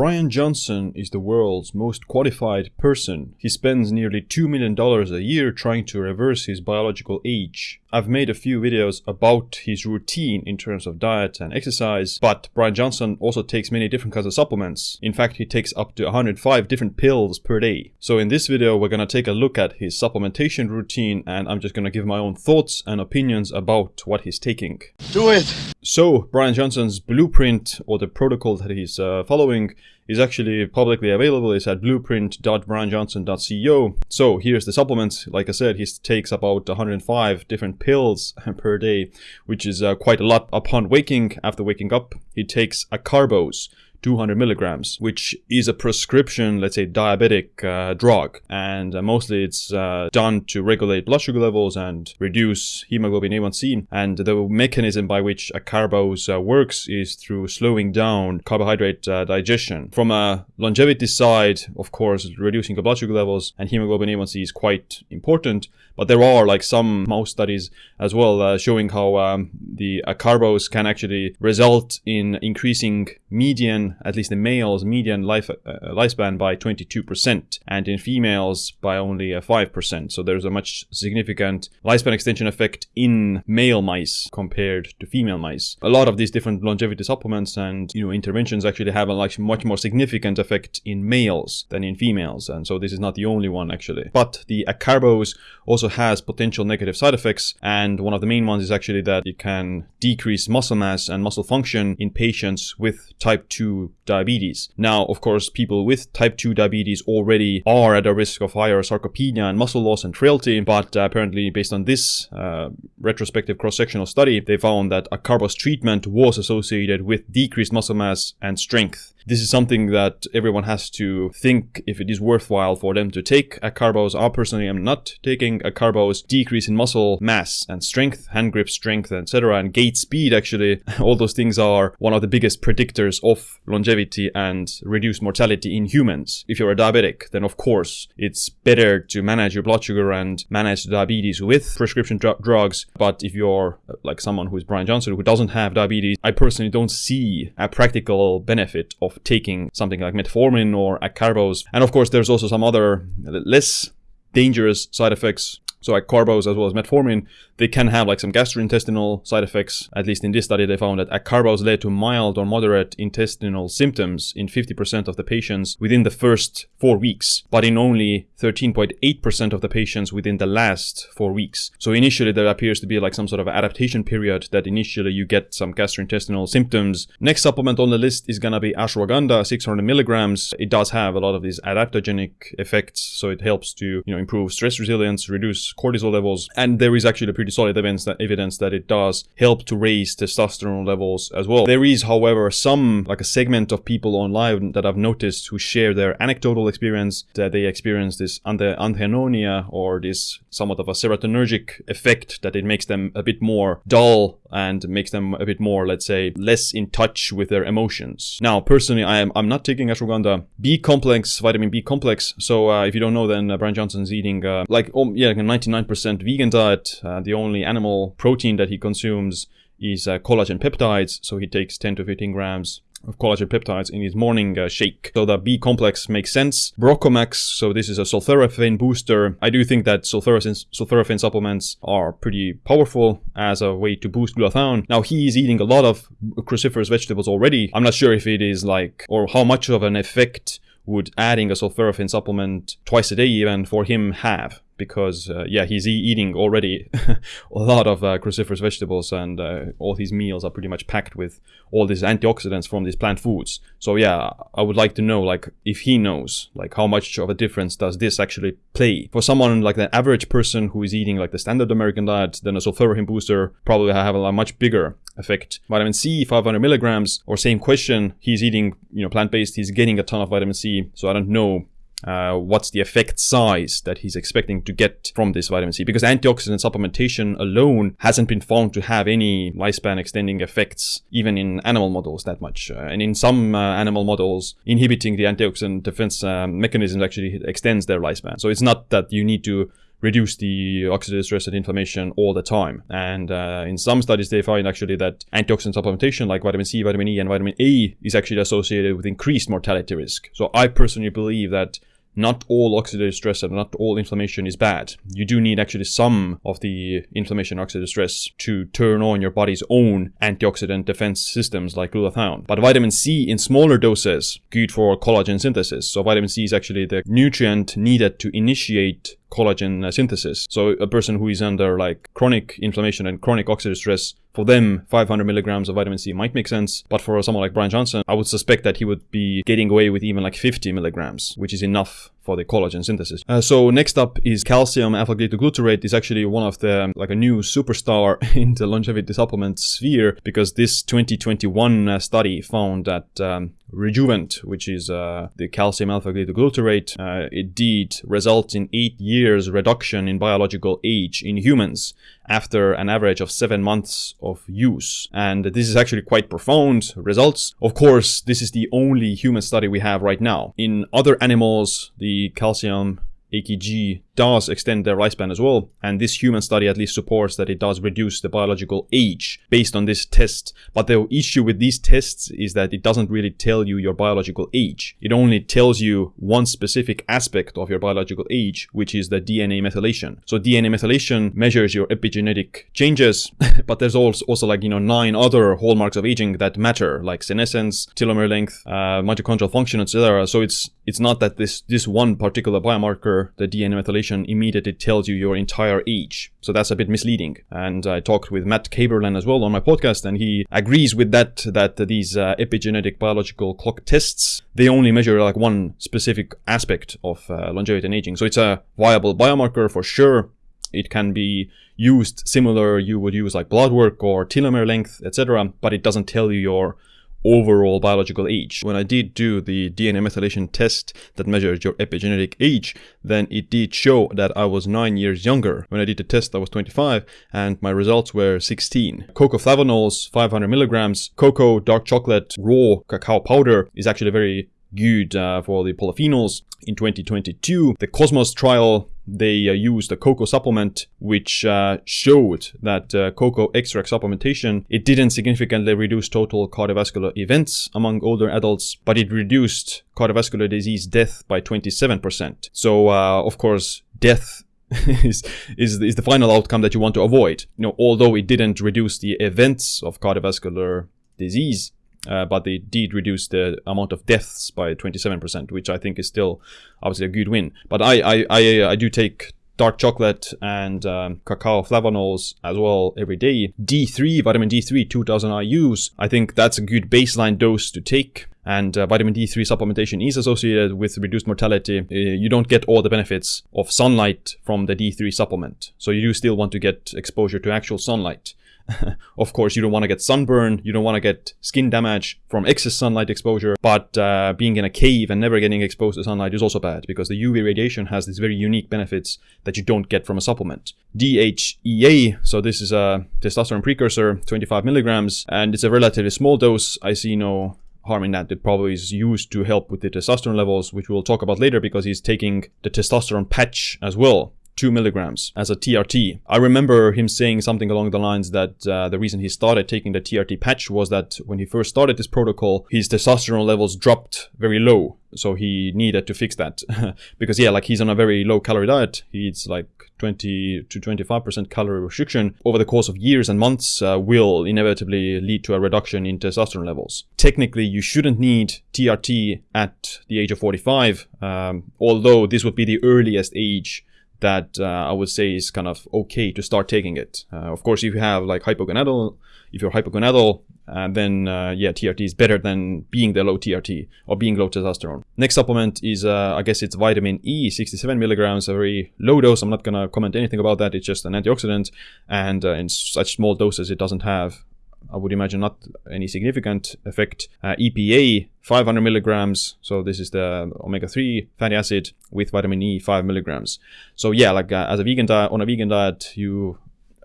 Bryan Johnson is the world's most qualified person. He spends nearly $2 million a year trying to reverse his biological age. I've made a few videos about his routine in terms of diet and exercise, but Bryan Johnson also takes many different kinds of supplements. In fact, he takes up to 105 different pills per day. So in this video, we're gonna take a look at his supplementation routine and I'm just gonna give my own thoughts and opinions about what he's taking. Do it! So, Bryan Johnson's blueprint or the protocol that he's uh, following is actually publicly available. It's at blueprint.bryanjohnson.co. So here's the supplements. Like I said, he takes about 105 different pills per day, which is uh, quite a lot upon waking. After waking up, he takes acarbose, 200 milligrams, which is a prescription, let's say, diabetic uh, drug. And uh, mostly it's uh, done to regulate blood sugar levels and reduce hemoglobin A1C. And the mechanism by which acarbose uh, works is through slowing down carbohydrate uh, digestion. From a longevity side, of course, reducing blood sugar levels and hemoglobin A1C is quite important. But there are like some mouse studies as well uh, showing how um, the acarbose can actually result in increasing median at least in males, median life uh, lifespan by 22%, and in females by only 5%. Uh, so there's a much significant lifespan extension effect in male mice compared to female mice. A lot of these different longevity supplements and you know interventions actually have a like much more significant effect in males than in females, and so this is not the only one actually. But the acarbose also has potential negative side effects, and one of the main ones is actually that it can decrease muscle mass and muscle function in patients with type 2 diabetes. Now, of course, people with type 2 diabetes already are at a risk of higher sarcopenia and muscle loss and frailty, but uh, apparently based on this uh, retrospective cross-sectional study, they found that acarbose treatment was associated with decreased muscle mass and strength. This is something that everyone has to think if it is worthwhile for them to take acarbose. I personally am not taking acarbose. Decrease in muscle mass and strength, hand grip strength, etc. and gait speed actually, all those things are one of the biggest predictors of longevity and reduced mortality in humans. If you're a diabetic, then of course it's better to manage your blood sugar and manage diabetes with prescription dr drugs. But if you're like someone who is Bryan Johnson who doesn't have diabetes, I personally don't see a practical benefit of taking something like metformin or acarbose. And of course, there's also some other less dangerous side effects so like carbos as well as metformin, they can have like some gastrointestinal side effects. At least in this study, they found that uh, acarbose led to mild or moderate intestinal symptoms in 50% of the patients within the first four weeks, but in only 13.8% of the patients within the last four weeks. So initially there appears to be like some sort of adaptation period that initially you get some gastrointestinal symptoms. Next supplement on the list is gonna be ashwagandha, 600 milligrams. It does have a lot of these adaptogenic effects, so it helps to you know improve stress resilience, reduce cortisol levels. And there is actually a pretty solid evidence that, evidence that it does help to raise testosterone levels as well. There is, however, some, like a segment of people online that I've noticed who share their anecdotal experience that they experience this anhedonia or this somewhat of a serotonergic effect that it makes them a bit more dull and makes them a bit more, let's say, less in touch with their emotions. Now, personally, I am I'm not taking ashwagandha B complex, vitamin B complex. So uh, if you don't know, then uh, Bryan Johnson's eating uh, like oh, yeah, like a 99% vegan diet. Uh, the only animal protein that he consumes is uh, collagen peptides. So he takes 10 to 15 grams of collagen peptides in his morning uh, shake. So the B complex makes sense. BroccoMax, so this is a sulforaphane booster. I do think that sulforaphane, supplements are pretty powerful as a way to boost glutathione. Now he is eating a lot of cruciferous vegetables already. I'm not sure if it is like, or how much of an effect would adding a sulforaphane supplement twice a day even for him have because uh, yeah he's e eating already a lot of uh, cruciferous vegetables and uh, all his meals are pretty much packed with all these antioxidants from these plant foods. So yeah i would like to know like if he knows like how much of a difference does this actually play. For someone like the average person who is eating like the standard american diet then a sulforaphane booster probably have a much bigger effect. Vitamin c 500 milligrams or same question he's eating you know plant-based he's getting a ton of vitamin c so i don't know uh, what's the effect size that he's expecting to get from this vitamin C because antioxidant supplementation alone hasn't been found to have any lifespan extending effects even in animal models that much. Uh, and in some uh, animal models inhibiting the antioxidant defense um, mechanism actually extends their lifespan. So it's not that you need to reduce the oxidative stress and inflammation all the time. And uh, in some studies, they find actually that antioxidant supplementation like vitamin C, vitamin E, and vitamin A is actually associated with increased mortality risk. So I personally believe that not all oxidative stress and not all inflammation is bad. You do need actually some of the inflammation oxidative stress to turn on your body's own antioxidant defense systems like glutathione. But vitamin C in smaller doses, good for collagen synthesis. So vitamin C is actually the nutrient needed to initiate collagen uh, synthesis. So a person who is under like chronic inflammation and chronic oxidative stress, for them, 500 milligrams of vitamin C might make sense. But for someone like Bryan Johnson, I would suspect that he would be getting away with even like 50 milligrams, which is enough for the collagen synthesis. Uh, so next up is calcium alpha-ketoglutarate is actually one of the um, like a new superstar in the longevity supplement sphere because this 2021 uh, study found that um, Rejuvant, which is uh, the calcium alpha-ketoglutarate, uh, it did result in eight years reduction in biological age in humans after an average of seven months of use. And this is actually quite profound results. Of course, this is the only human study we have right now. In other animals, the calcium AKG does extend their lifespan as well. And this human study at least supports that it does reduce the biological age based on this test. But the issue with these tests is that it doesn't really tell you your biological age. It only tells you one specific aspect of your biological age, which is the DNA methylation. So DNA methylation measures your epigenetic changes, but there's also, also like, you know, nine other hallmarks of aging that matter, like senescence, telomere length, uh, mitochondrial function, etc. So it's it's not that this this one particular biomarker, the DNA methylation immediately tells you your entire age. So that's a bit misleading. And I talked with Matt Kaeberlein as well on my podcast, and he agrees with that, that these uh, epigenetic biological clock tests, they only measure like one specific aspect of uh, longevity and aging. So it's a viable biomarker for sure. It can be used similar you would use like blood work or telomere length, etc. But it doesn't tell you your overall biological age. When I did do the DNA methylation test that measures your epigenetic age, then it did show that I was 9 years younger. When I did the test, I was 25 and my results were 16. Cocoa flavanols, 500 milligrams, cocoa, dark chocolate, raw cacao powder is actually very good uh, for the polyphenols. In 2022, the Cosmos trial they uh, used a cocoa supplement which uh, showed that uh, cocoa extract supplementation it didn't significantly reduce total cardiovascular events among older adults but it reduced cardiovascular disease death by 27% so uh, of course death is, is is the final outcome that you want to avoid you know although it didn't reduce the events of cardiovascular disease uh, but they did reduce the amount of deaths by 27%, which I think is still obviously a good win. But I, I, I, I do take dark chocolate and um, cacao flavanols as well every day. D3, vitamin D3, 2000 IUs. I think that's a good baseline dose to take. And uh, vitamin D3 supplementation is associated with reduced mortality. Uh, you don't get all the benefits of sunlight from the D3 supplement. So you do still want to get exposure to actual sunlight. of course, you don't want to get sunburn, you don't want to get skin damage from excess sunlight exposure, but uh, being in a cave and never getting exposed to sunlight is also bad because the UV radiation has these very unique benefits that you don't get from a supplement. DHEA, so this is a testosterone precursor, 25 milligrams, and it's a relatively small dose. I see no harm in that. It probably is used to help with the testosterone levels, which we'll talk about later because he's taking the testosterone patch as well 2 milligrams as a TRT. I remember him saying something along the lines that uh, the reason he started taking the TRT patch was that when he first started this protocol, his testosterone levels dropped very low. So he needed to fix that. because, yeah, like he's on a very low calorie diet. He eats like 20 to 25% calorie restriction over the course of years and months uh, will inevitably lead to a reduction in testosterone levels. Technically, you shouldn't need TRT at the age of 45, um, although this would be the earliest age that uh, I would say is kind of okay to start taking it. Uh, of course, if you have like hypogonadal, if you're hypogonadal, uh, then uh, yeah, TRT is better than being the low TRT or being low testosterone. Next supplement is, uh, I guess it's vitamin E, 67 milligrams, a very low dose. I'm not gonna comment anything about that. It's just an antioxidant, and uh, in such small doses, it doesn't have I would imagine not any significant effect. Uh, EPA 500 milligrams, so this is the omega-3 fatty acid with vitamin E 5 milligrams. So yeah, like uh, as a vegan diet, on a vegan diet, you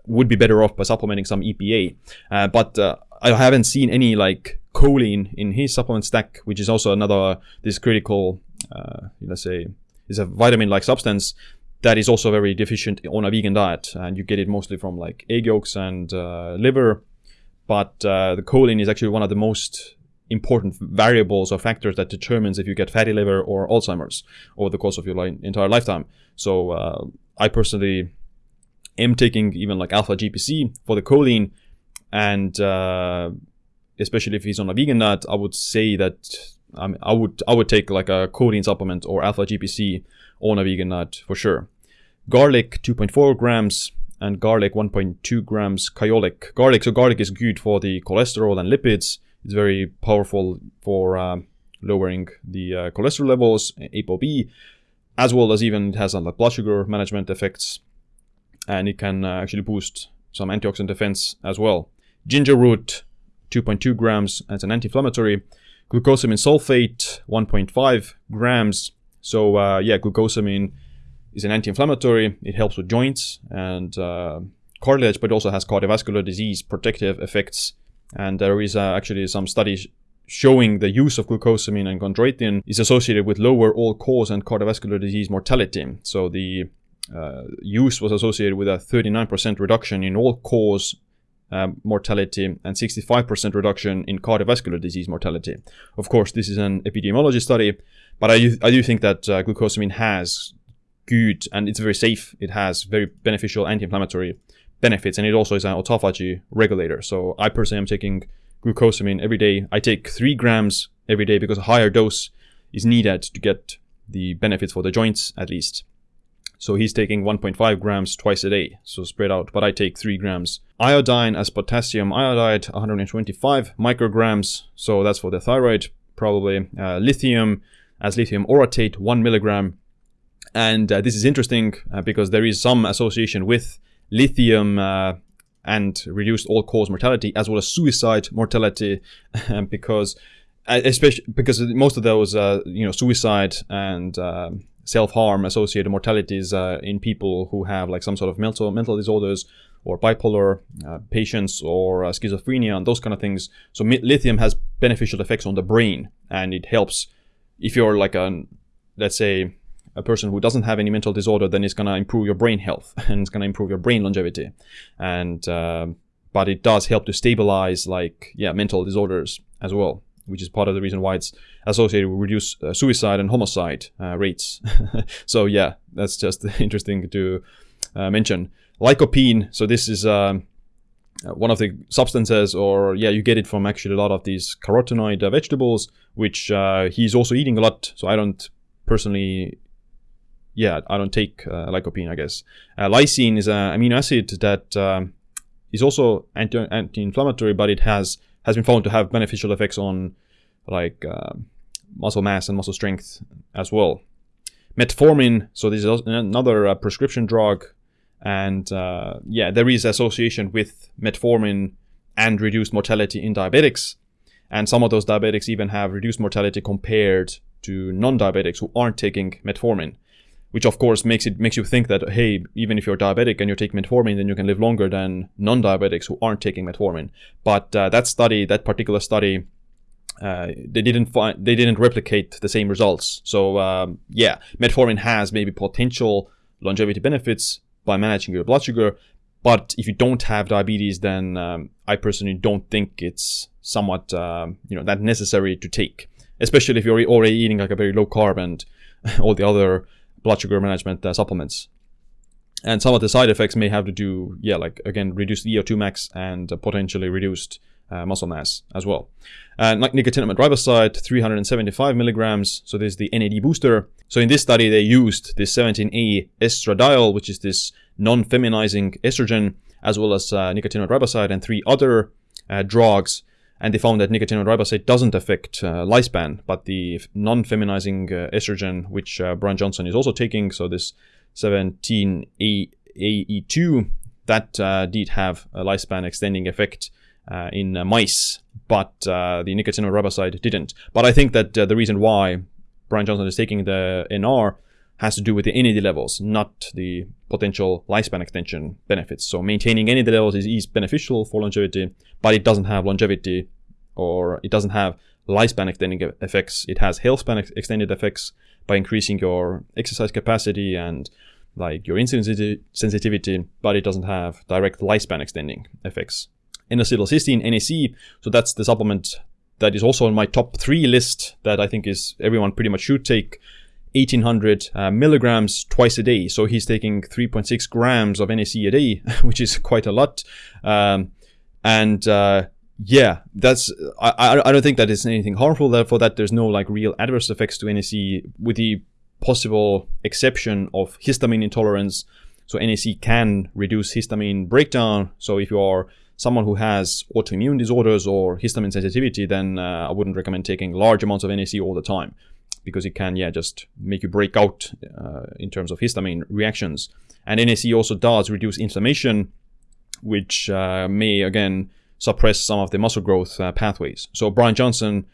would be better off by supplementing some EPA. Uh, but uh, I haven't seen any like choline in his supplement stack, which is also another this critical, uh, let's say, is a vitamin-like substance that is also very deficient on a vegan diet, and you get it mostly from like egg yolks and uh, liver. But uh, the choline is actually one of the most important variables or factors that determines if you get fatty liver or Alzheimer's over the course of your li- entire lifetime. So uh, I personally am taking even like alpha GPC for the choline, and uh, especially if he's on a vegan diet, I would say that um, I would I would take like a choline supplement or alpha GPC on a vegan diet for sure. Garlic 2.4 grams and garlic 1.2 grams kyolic. Garlic, so garlic is good for the cholesterol and lipids. It's very powerful for uh, lowering the uh, cholesterol levels, ApoB, as well as even it has like blood sugar management effects, and it can uh, actually boost some antioxidant defense as well. Ginger root, 2.2 grams, as an anti-inflammatory. Glucosamine sulfate, 1.5 grams. So uh, yeah, glucosamine is an anti-inflammatory. It helps with joints and uh, cartilage, but also has cardiovascular disease protective effects. And there is uh, actually some studies showing the use of glucosamine and chondroitin is associated with lower all-cause and cardiovascular disease mortality. So the uh, use was associated with a 39% reduction in all-cause um, mortality and 65% reduction in cardiovascular disease mortality. Of course, this is an epidemiology study, but I, I do think that uh, glucosamine has good and it's very safe. It has very beneficial anti-inflammatory benefits, and it also is an autophagy regulator. So I personally am taking glucosamine every day. I take three grams every day because a higher dose is needed to get the benefits for the joints at least. So he's taking 1.5 grams twice a day, so spread out, but I take 3 grams. Iodine as potassium iodide, 125 micrograms, so that's for the thyroid, probably. Uh, lithium as lithium orotate, 1 milligram. And uh, this is interesting uh, because there is some association with lithium uh, and reduced all-cause mortality as well as suicide mortality because uh, especially because most of those uh, you know suicide and self-harm associated mortalities in people who have like some sort of mental mental disorders or bipolar uh, patients or uh, schizophrenia and those kind of things. So lithium has beneficial effects on the brain, and it helps if you're like a let's say a person who doesn't have any mental disorder, then it's gonna improve your brain health and it's gonna improve your brain longevity. And uh, but it does help to stabilize like yeah mental disorders as well which is part of the reason why it's associated with reduced uh, suicide and homicide uh, rates. so yeah, that's just interesting to uh, mention. Lycopene, so this is um, uh, one of the substances, or yeah, you get it from actually a lot of these carotenoid uh, vegetables, which uh, he's also eating a lot. So I don't personally yeah, I don't take uh, lycopene, I guess. Uh, lysine is an amino acid that um, is also anti- anti-inflammatory, but it has has been found to have beneficial effects on like uh, muscle mass and muscle strength as well. Metformin, so this is another uh, prescription drug, and uh, yeah, there is association with metformin and reduced mortality in diabetics, and some of those diabetics even have reduced mortality compared to non-diabetics who aren't taking metformin which of course makes it makes you think that hey, even if you're diabetic and you're taking metformin, then you can live longer than non-diabetics who aren't taking metformin. But uh, that study, that particular study, uh, they didn't find they didn't replicate the same results. So um, yeah, metformin has maybe potential longevity benefits by managing your blood sugar, but if you don't have diabetes, then um, I personally don't think it's somewhat um, you know that necessary to take, especially if you're already eating like a very low carb and all the other blood sugar management uh, supplements. And some of the side effects may have to do, yeah, like again, reduced VO2 max and potentially reduced uh, muscle mass as well. Uh, nicotinamide riboside, 375 milligrams. So this is the NAD booster. So in this study, they used this 17A estradiol, which is this non-feminizing estrogen, as well as uh, nicotinamide riboside and three other uh, drugs and they found that nicotinamide riboside doesn't affect uh, lifespan, but the non-feminizing uh, estrogen, which uh, Bryan Johnson is also taking, so this 17AE2, that uh, did have a lifespan extending effect uh, in uh, mice, but the nicotinamide riboside didn't. But I think that the reason why Bryan Johnson is taking the NR has to do with the NAD levels, not the potential lifespan extension benefits. So maintaining NAD levels is, is beneficial for longevity, but it doesn't have longevity or it doesn't have lifespan extending effects. It has health span ex- extended effects by increasing your exercise capacity and like your insulin sensitivity, but it doesn't have direct lifespan extending effects. N-acetylcysteine, NAC, so that's the supplement that is also on my top three list that I think is everyone pretty much should take 1800 uh, milligrams twice a day. So he's taking 3.6 grams of NAC a day, which is quite a lot. Um, and uh, yeah, that's I, I don't think that is anything harmful. Therefore, that there's no like real adverse effects to NAC, with the possible exception of histamine intolerance. So NAC can reduce histamine breakdown. So if you are someone who has autoimmune disorders or histamine sensitivity, then uh, I wouldn't recommend taking large amounts of NAC all the time because it can, yeah, just make you break out uh, in terms of histamine reactions. And NAC also does reduce inflammation, which uh, may, again, suppress some of the muscle growth uh, pathways. So Bryan Johnson,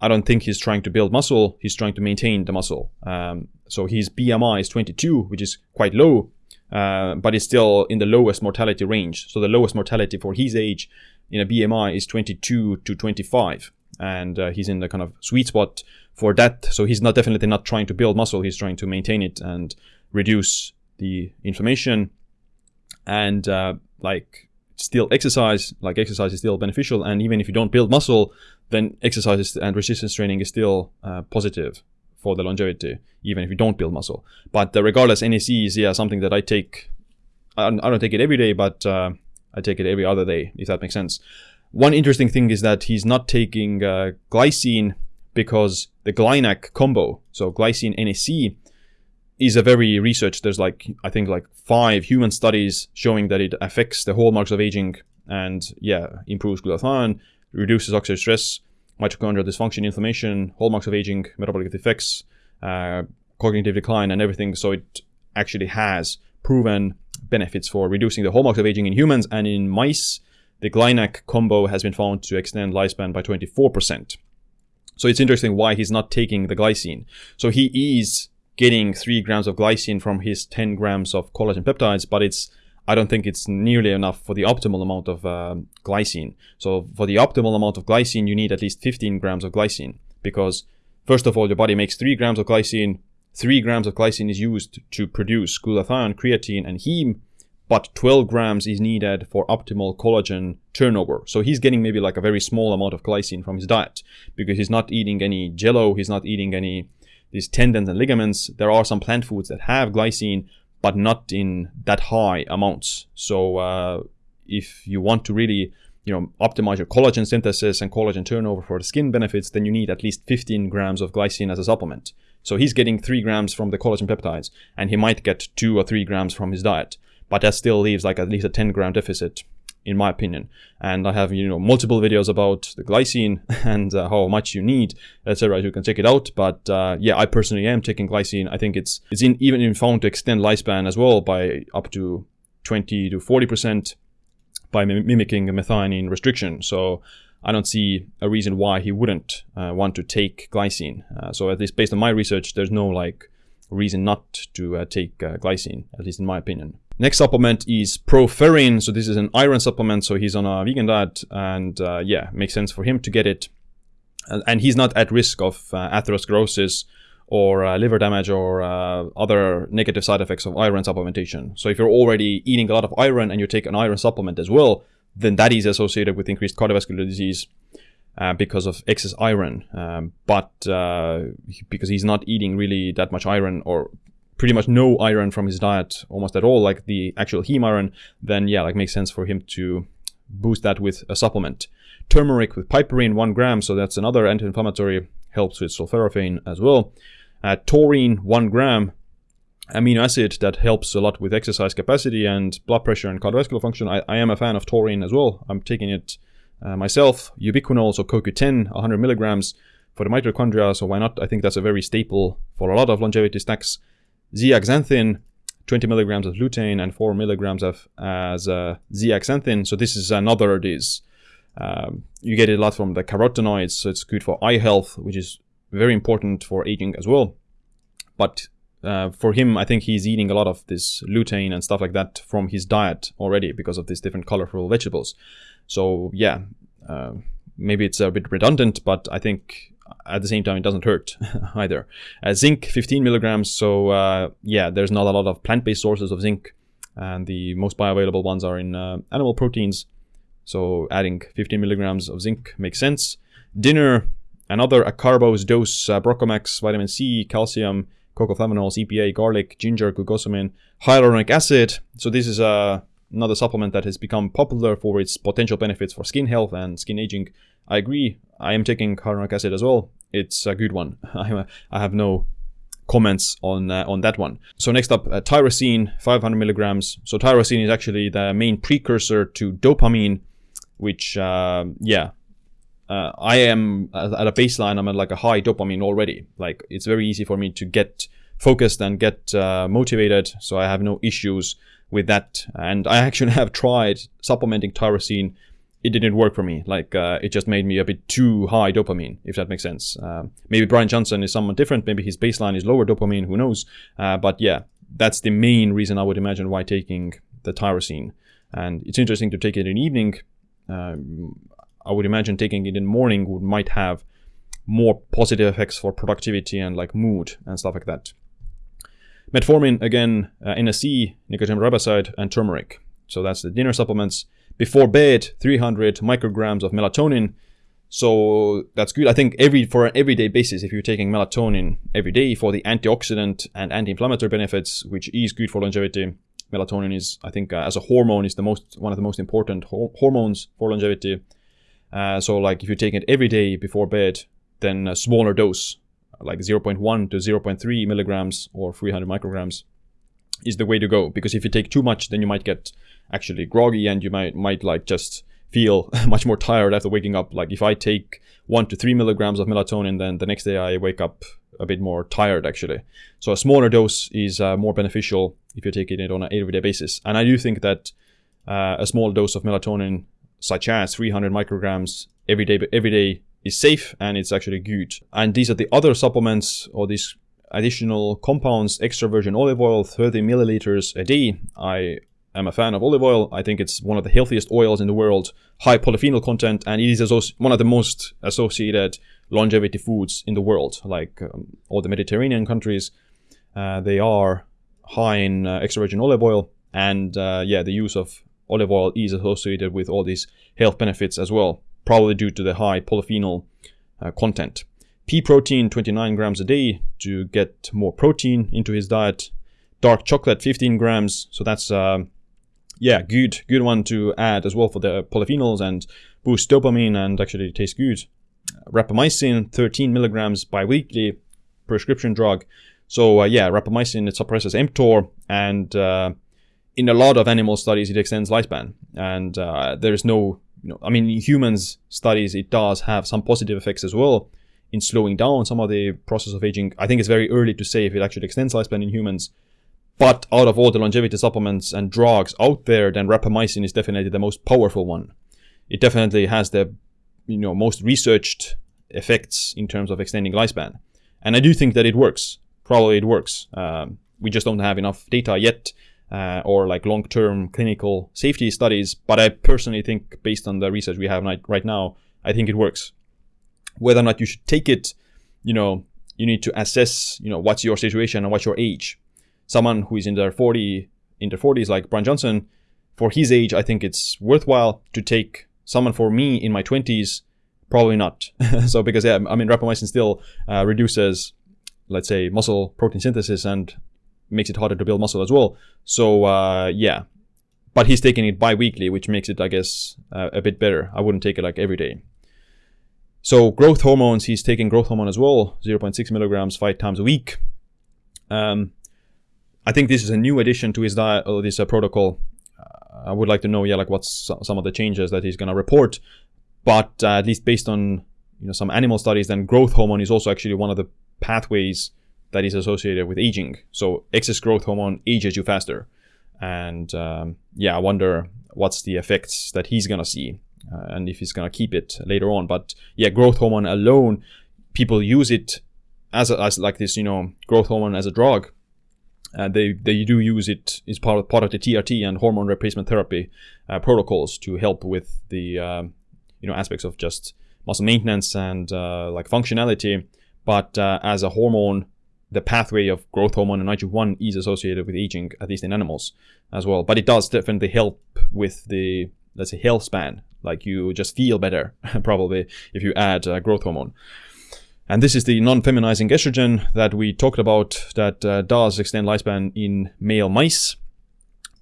I don't think he's trying to build muscle, he's trying to maintain the muscle. Um, so his BMI is 22, which is quite low, uh, but it's still in the lowest mortality range. So the lowest mortality for his age in a BMI is 22 to 25, and uh, he's in the kind of sweet spot for that. So he's not definitely not trying to build muscle. He's trying to maintain it and reduce the inflammation, and uh, like still exercise. Like exercise is still beneficial, and even if you don't build muscle, then exercise and resistance training is still uh, positive for the longevity, even if you don't build muscle. But uh, regardless, NAC is yeah something that I take. I don't, I don't take it every day, but uh, I take it every other day, if that makes sense. One interesting thing is that he's not taking uh, glycine because the GlyNAC combo, so glycine NAC, is a very researched. There's like I think like five human studies showing that it affects the hallmarks of aging and yeah improves glutathione, reduces oxidative stress, mitochondrial dysfunction, inflammation, hallmarks of aging, metabolic effects, uh, cognitive decline, and everything. So it actually has proven benefits for reducing the hallmarks of aging in humans and in mice. The GlyNAC combo has been found to extend lifespan by 24%. So it's interesting why he's not taking the glycine. So he is getting 3 grams of glycine from his 10 grams of collagen peptides, but it's I don't think it's nearly enough for the optimal amount of uh, glycine. So for the optimal amount of glycine, you need at least 15 grams of glycine because first of all, your body makes 3 grams of glycine. 3 grams of glycine is used to produce glutathione, creatine, and heme, but 12 grams is needed for optimal collagen turnover. So he's getting maybe like a very small amount of glycine from his diet because he's not eating any jello, he's not eating any these tendons and ligaments. There are some plant foods that have glycine, but not in that high amounts. So uh, if you want to really you know optimize your collagen synthesis and collagen turnover for the skin benefits, then you need at least 15 grams of glycine as a supplement. So he's getting 3 grams from the collagen peptides, and he might get 2 or 3 grams from his diet. But that still leaves like at least a 10 gram deficit in my opinion. And I have, you know, multiple videos about the glycine and uh, how much you need, etc. You can check it out. But uh, yeah, I personally am taking glycine. I think it's it's in, even found to extend lifespan as well by up to 20 to 40 percent by mimicking methionine restriction. So I don't see a reason why he wouldn't uh, want to take glycine. Uh, so at least based on my research, there's no like reason not to uh, take uh, glycine, at least in my opinion. Next supplement is Proferrin. So this is an iron supplement. So he's on a vegan diet and uh, yeah, makes sense for him to get it. And, and he's not at risk of uh, atherosclerosis or uh, liver damage or uh, other negative side effects of iron supplementation. So if you're already eating a lot of iron and you take an iron supplement as well, then that is associated with increased cardiovascular disease uh, because of excess iron. Um, but uh, because he's not eating really that much iron or pretty much no iron from his diet almost at all, like the actual heme iron, then yeah, like makes sense for him to boost that with a supplement. Turmeric with piperine, one gram, so that's another anti-inflammatory, helps with sulforaphane as well. Uh, taurine, one gram, amino acid that helps a lot with exercise capacity and blood pressure and cardiovascular function. I, I am a fan of taurine as well. I'm taking it uh, myself. Ubiquinol, so CoQ10, 100 milligrams for the mitochondria, so why not? I think that's a very staple for a lot of longevity snacks zeaxanthin, 20 milligrams of lutein and 4 milligrams of as uh, zeaxanthin. So this is another this. Um, you get it a lot from the carotenoids, so it's good for eye health, which is very important for aging as well. But uh, for him, I think he's eating a lot of this lutein and stuff like that from his diet already because of these different colorful vegetables. So yeah, uh, maybe it's a bit redundant, but I think at the same time, it doesn't hurt either. Uh, zinc, 15 milligrams. So uh, yeah, there's not a lot of plant-based sources of zinc, and the most bioavailable ones are in uh, animal proteins. So adding 15 milligrams of zinc makes sense. Dinner, another acarbose dose, uh, BroccoMax, vitamin C, calcium, cocoflavanols, EPA, garlic, ginger, glucosamine, hyaluronic acid. So this is uh, another supplement that has become popular for its potential benefits for skin health and skin aging. I agree. I am taking hyaluronic acid as well. It's a good one. I have no comments on uh, on that one. So next up, uh, tyrosine, 500 milligrams. So tyrosine is actually the main precursor to dopamine, which uh, yeah, I am at a baseline. I'm at like a high dopamine already. Like it's very easy for me to get focused and get uh, motivated. So I have no issues with that. And I actually have tried supplementing tyrosine. It didn't work for me. Like uh, it just made me a bit too high dopamine, if that makes sense. Uh, maybe Bryan Johnson is someone different. Maybe his baseline is lower dopamine. Who knows? Uh, but yeah, that's the main reason I would imagine why taking the tyrosine. And it's interesting to take it in evening. Um, I would imagine taking it in morning would might have more positive effects for productivity and like mood and stuff like that. Metformin, again, uh, NAC, nicotinamide riboside, and turmeric. So that's the dinner supplements. Before bed, 300 micrograms of melatonin. So that's good. I think every for an everyday basis, if you're taking melatonin every day for the antioxidant and anti-inflammatory benefits, which is good for longevity, melatonin is, I think, uh, as a hormone, is the most one of the most important ho- hormones for longevity. Uh, so, like, if you take it every day before bed, then a smaller dose like 0.1 to 0.3 milligrams or 300 micrograms is the way to go. Because if you take too much then you might get actually groggy and you might might like just feel much more tired after waking up. Like if i take 1 to 3 milligrams of melatonin then the next day i wake up a bit more tired actually. So a smaller dose is uh, more beneficial if you're taking it on an everyday basis. And i do think that uh, a small dose of melatonin such as 300 micrograms every day every day is safe and it's actually good. And these are the other supplements or these additional compounds, extra virgin olive oil, 30 milliliters a day. I am a fan of olive oil. I think it's one of the healthiest oils in the world, high polyphenol content, and it is one of the most associated longevity foods in the world. Like um, all the Mediterranean countries, uh, they are high in uh, extra virgin olive oil, and uh, yeah, the use of olive oil is associated with all these health benefits as well probably due to the high polyphenol uh, content. Pea protein, 29 grams a day to get more protein into his diet. Dark chocolate, 15 grams. So that's, uh, yeah, good, good one to add as well for the polyphenols and boost dopamine and actually taste good. Rapamycin, 13 milligrams bi-weekly, prescription drug. So uh, yeah, rapamycin, it suppresses mTOR and uh, in a lot of animal studies, it extends lifespan. And uh, there is no you know, I mean, in humans studies, it does have some positive effects as well in slowing down some of the process of aging. I think it's very early to say if it actually extends lifespan in humans. But out of all the longevity supplements and drugs out there, then rapamycin is definitely the most powerful one. It definitely has the you know most researched effects in terms of extending lifespan, and I do think that it works. Probably it works. Um, we just don't have enough data yet uh, or like long-term clinical safety studies. But I personally think, based on the research we have right now, I think it works. Whether or not you should take it, you know, you need to assess, you know, what's your situation and what's your age. Someone who is in their 40, in their 40s, like Bryan Johnson, for his age, I think it's worthwhile to take. Someone for me in my 20s, probably not. so because yeah, I mean, rapamycin still uh, reduces, let's say, muscle protein synthesis and makes it harder to build muscle as well. So uh, yeah, but he's taking it bi-weekly, which makes it, I guess, uh, a bit better. I wouldn't take it like every day. So growth hormones, he's taking growth hormone as well, 0.6 milligrams five times a week. Um, I think this is a new addition to his diet or this uh, protocol. I would like to know, yeah, like what's some of the changes that he's gonna report. But uh, at least based on you know some animal studies, then growth hormone is also actually one of the pathways that is associated with aging. So excess growth hormone ages you faster. And um, yeah, I wonder what's the effects that he's gonna see uh, and if he's gonna keep it later on. But yeah, growth hormone alone, people use it as, a, as like this, you know, growth hormone as a drug. Uh, they they do use it as part of part of the TRT and hormone replacement therapy uh, protocols to help with the um, you know aspects of just muscle maintenance and uh, like functionality. But uh, as a hormone, the pathway of growth hormone and IGF-1 is associated with aging, at least in animals as well. But it does definitely help with the let's say health span. Like you just feel better probably if you add uh, growth hormone. And this is the non-feminizing estrogen that we talked about that uh, does extend lifespan in male mice.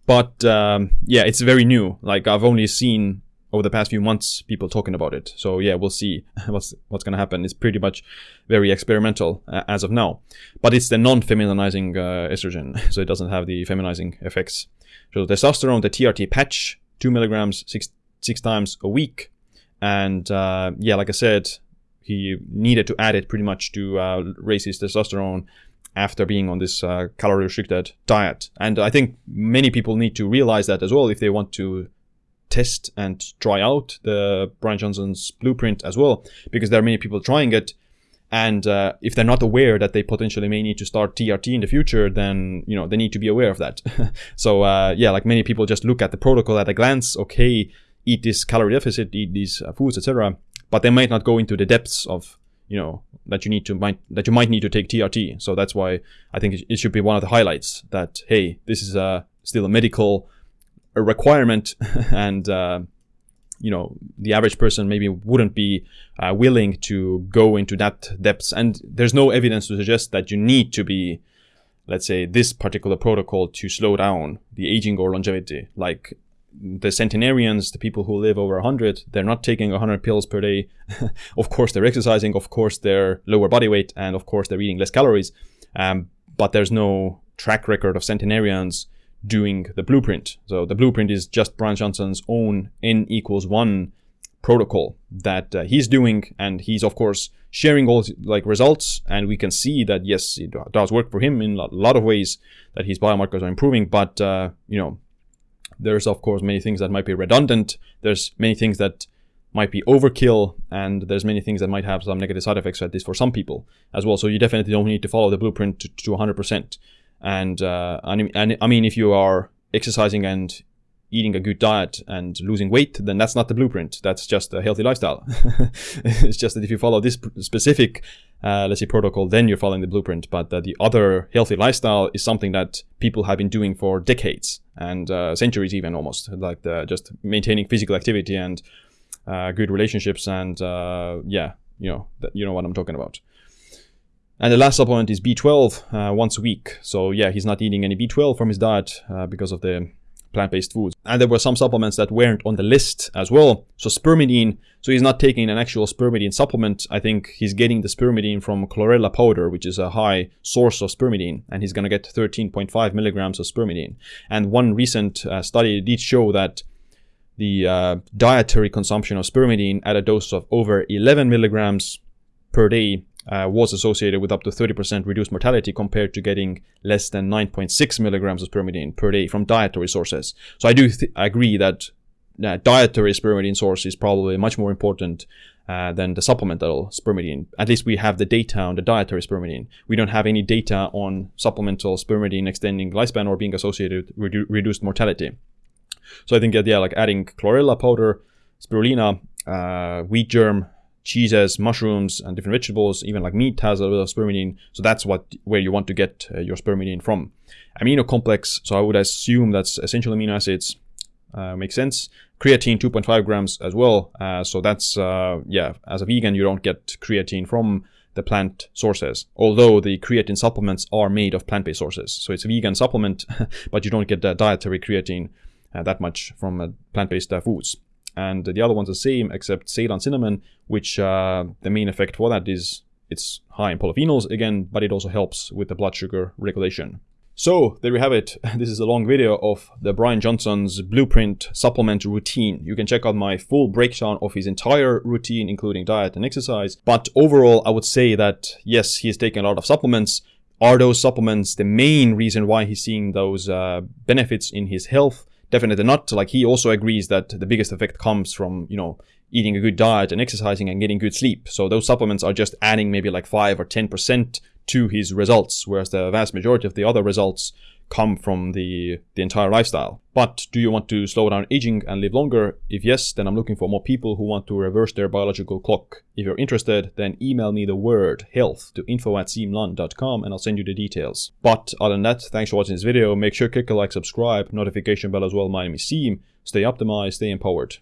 But um, yeah, it's very new. Like I've only seen over the past few months people talking about it. So yeah, we'll see what's what's going to happen. It's pretty much very experimental uh, as of now. But it's the non-feminizing uh, estrogen, so it doesn't have the feminizing effects. So testosterone, the TRT patch, two milligrams six six times a week, and uh, yeah, like I said, he needed to add it pretty much to uh, raise his testosterone after being on this uh, calorie restricted diet. And I think many people need to realize that as well if they want to test and try out the Bryan Johnson's blueprint as well, because there are many people trying it. And uh, if they're not aware that they potentially may need to start TRT in the future, then you know they need to be aware of that. so uh, yeah, like many people just look at the protocol at a glance. Okay, eat this calorie deficit, eat these uh, foods, etc but they might not go into the depths of you know that you need to might that you might need to take TRT. So that's why I think it, should be one of the highlights that hey, this is a still a medical a requirement, and uh, you know the average person maybe wouldn't be uh, willing to go into that depths. And there's no evidence to suggest that you need to be let's say this particular protocol to slow down the aging or longevity like the centenarians, the people who live over 100, they're not taking 100 pills per day. of course, they're exercising. Of course, they're lower body weight. And of course, they're eating less calories. Um, but there's no track record of centenarians doing the blueprint. So the blueprint is just Bryan Johnson's own N equals 1 protocol that uh, he's doing. And he's, of course, sharing all like results. And we can see that, yes, it does work for him in a lot of ways that his biomarkers are improving. But, uh, you know, there's of course many things that might be redundant. There's many things that might be overkill, and there's many things that might have some negative side effects, at least for some people as well. So you definitely don't need to follow the blueprint to, to 100%. And, uh, and, I mean, if you are exercising and eating a good diet and losing weight, then that's not the blueprint. That's just a healthy lifestyle. it's just that if you follow this specific, uh, let's say, protocol, then you're following the blueprint. But uh, the other healthy lifestyle is something that people have been doing for decades and uh, centuries, even almost, like the, just maintaining physical activity and uh, good relationships. And uh, yeah, you know, you know what I'm talking about. And the last supplement is B12 uh, once a week. So yeah, he's not eating any B12 from his diet because of the plant-based foods. And there were some supplements that weren't on the list as well. So spermidine, so he's not taking an actual spermidine supplement. I think he's getting the spermidine from chlorella powder, which is a high source of spermidine, and he's going to get 13.5 milligrams of spermidine. And one recent uh, study did show that the uh, dietary consumption of spermidine at a dose of over 11 milligrams per day uh, was associated with up to 30% reduced mortality compared to getting less than 9.6 milligrams of spermidine per day from dietary sources. So I do agree that uh, dietary spermidine source is probably much more important uh, than the supplemental spermidine. At least we have the data on the dietary spermidine. We don't have any data on supplemental spermidine extending lifespan or being associated with redu reduced mortality. So I think that, yeah, like adding chlorella powder, spirulina, uh, wheat germ, cheeses, mushrooms, and different vegetables, even like meat has a little spermidine. So that's what where you want to get uh, your spermidine from. Amino complex. So I would assume that's essential amino acids. Uh, makes sense. Creatine 2.5 grams as well. Uh, so that's uh, yeah. As a vegan, you don't get creatine from the plant sources. Although the creatine supplements are made of plant-based sources, so it's a vegan supplement, but you don't get the dietary creatine uh, that much from uh, plant-based foods and the other one's the same except Ceylon cinnamon, which uh, the main effect for that is it's high in polyphenols again, but it also helps with the blood sugar regulation. So there we have it. This is a long video of the Bryan Johnson's blueprint supplement routine. You can check out my full breakdown of his entire routine, including diet and exercise. But overall, I would say that yes, he's taking a lot of supplements. Are those supplements the main reason why he's seeing those uh, benefits in his health? Definitely not. Like he also agrees that the biggest effect comes from, you know, eating a good diet and exercising and getting good sleep. So those supplements are just adding maybe like 5 or 10% to his results, whereas the vast majority of the other results come from the, the entire lifestyle. But do you want to slow down aging and live longer? If yes, then I'm looking for more people who want to reverse their biological clock. If you're interested, then email me the word health to info at siimland.com and I'll send you the details. But other than that, thanks for watching this video. Make sure to click a like, subscribe, notification bell as well. My name is Siim. Stay optimized, stay empowered.